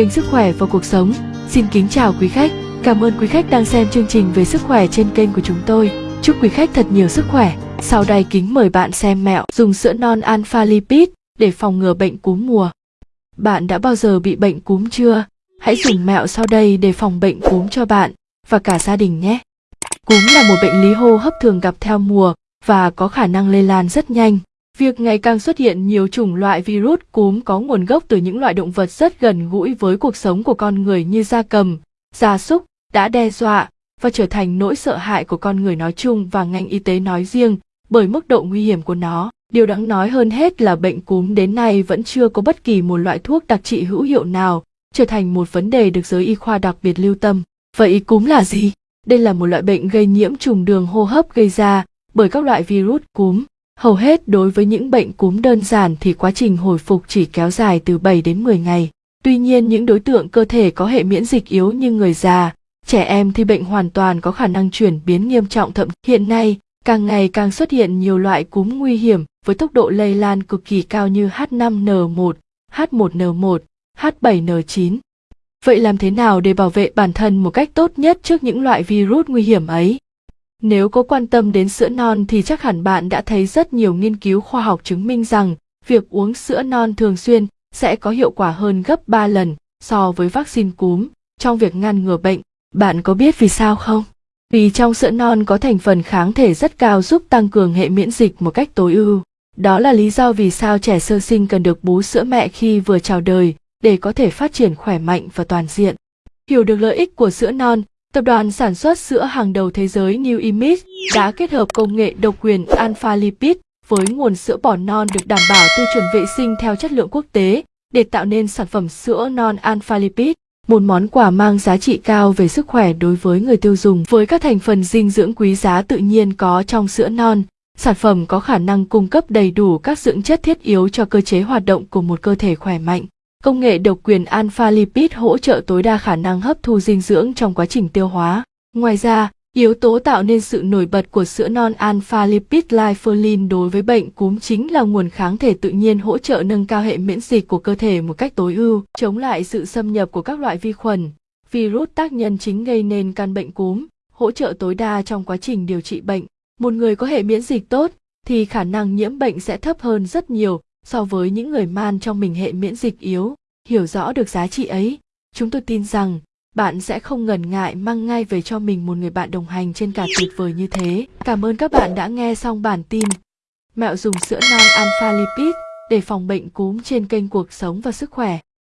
kênh Sức khỏe và cuộc sống. Xin kính chào quý khách. Cảm ơn quý khách đang xem chương trình về sức khỏe trên kênh của chúng tôi. Chúc quý khách thật nhiều sức khỏe. Sau đây kính mời bạn xem mẹo dùng sữa non alpha lipid để phòng ngừa bệnh cúm mùa. Bạn đã bao giờ bị bệnh cúm chưa? Hãy dùng mẹo sau đây để phòng bệnh cúm cho bạn và cả gia đình nhé. Cúm là một bệnh lý hô hấp thường gặp theo mùa và có khả năng lây lan rất nhanh. Việc ngày càng xuất hiện nhiều chủng loại virus cúm có nguồn gốc từ những loại động vật rất gần gũi với cuộc sống của con người như gia cầm, gia súc đã đe dọa và trở thành nỗi sợ hãi của con người nói chung và ngành y tế nói riêng bởi mức độ nguy hiểm của nó. Điều đáng nói hơn hết là bệnh cúm đến nay vẫn chưa có bất kỳ một loại thuốc đặc trị hữu hiệu nào, trở thành một vấn đề được giới y khoa đặc biệt lưu tâm. Vậy cúm là gì? Đây là một loại bệnh gây nhiễm trùng đường hô hấp gây ra bởi các loại virus cúm. Hầu hết đối với những bệnh cúm đơn giản thì quá trình hồi phục chỉ kéo dài từ 7 đến 10 ngày. Tuy nhiên những đối tượng cơ thể có hệ miễn dịch yếu như người già, trẻ em thì bệnh hoàn toàn có khả năng chuyển biến nghiêm trọng thậm hiện nay càng ngày càng xuất hiện nhiều loại cúm nguy hiểm với tốc độ lây lan cực kỳ cao như H5N1, H1N1, H7N9. Vậy làm thế nào để bảo vệ bản thân một cách tốt nhất trước những loại virus nguy hiểm ấy? Nếu có quan tâm đến sữa non thì chắc hẳn bạn đã thấy rất nhiều nghiên cứu khoa học chứng minh rằng việc uống sữa non thường xuyên sẽ có hiệu quả hơn gấp 3 lần so với vaccine cúm trong việc ngăn ngừa bệnh. Bạn có biết vì sao không? Vì trong sữa non có thành phần kháng thể rất cao giúp tăng cường hệ miễn dịch một cách tối ưu. Đó là lý do vì sao trẻ sơ sinh cần được bú sữa mẹ khi vừa chào đời để có thể phát triển khỏe mạnh và toàn diện. Hiểu được lợi ích của sữa non, tập đoàn sản xuất sữa hàng đầu thế giới New Image đã kết hợp công nghệ độc quyền Alpha Lipid với nguồn sữa bò non được đảm bảo tiêu chuẩn vệ sinh theo chất lượng quốc tế để tạo nên sản phẩm sữa non Alpha Lipid, một món quà mang giá trị cao về sức khỏe đối với người tiêu dùng. Với các thành phần dinh dưỡng quý giá tự nhiên có trong sữa non, sản phẩm có khả năng cung cấp đầy đủ các dưỡng chất thiết yếu cho cơ chế hoạt động của một cơ thể khỏe mạnh công nghệ độc quyền alpha lipid hỗ trợ tối đa khả năng hấp thu dinh dưỡng trong quá trình tiêu hóa ngoài ra Yếu tố tạo nên sự nổi bật của sữa non alpha lipid lifolin đối với bệnh cúm chính là nguồn kháng thể tự nhiên hỗ trợ nâng cao hệ miễn dịch của cơ thể một cách tối ưu, chống lại sự xâm nhập của các loại vi khuẩn, virus tác nhân chính gây nên căn bệnh cúm, hỗ trợ tối đa trong quá trình điều trị bệnh. Một người có hệ miễn dịch tốt thì khả năng nhiễm bệnh sẽ thấp hơn rất nhiều so với những người man trong mình hệ miễn dịch yếu. Hiểu rõ được giá trị ấy, chúng tôi tin rằng bạn sẽ không ngần ngại mang ngay về cho mình một người bạn đồng hành trên cả tuyệt vời như thế. Cảm ơn các bạn đã nghe xong bản tin. Mẹo dùng sữa non alpha lipid để phòng bệnh cúm trên kênh cuộc sống và sức khỏe.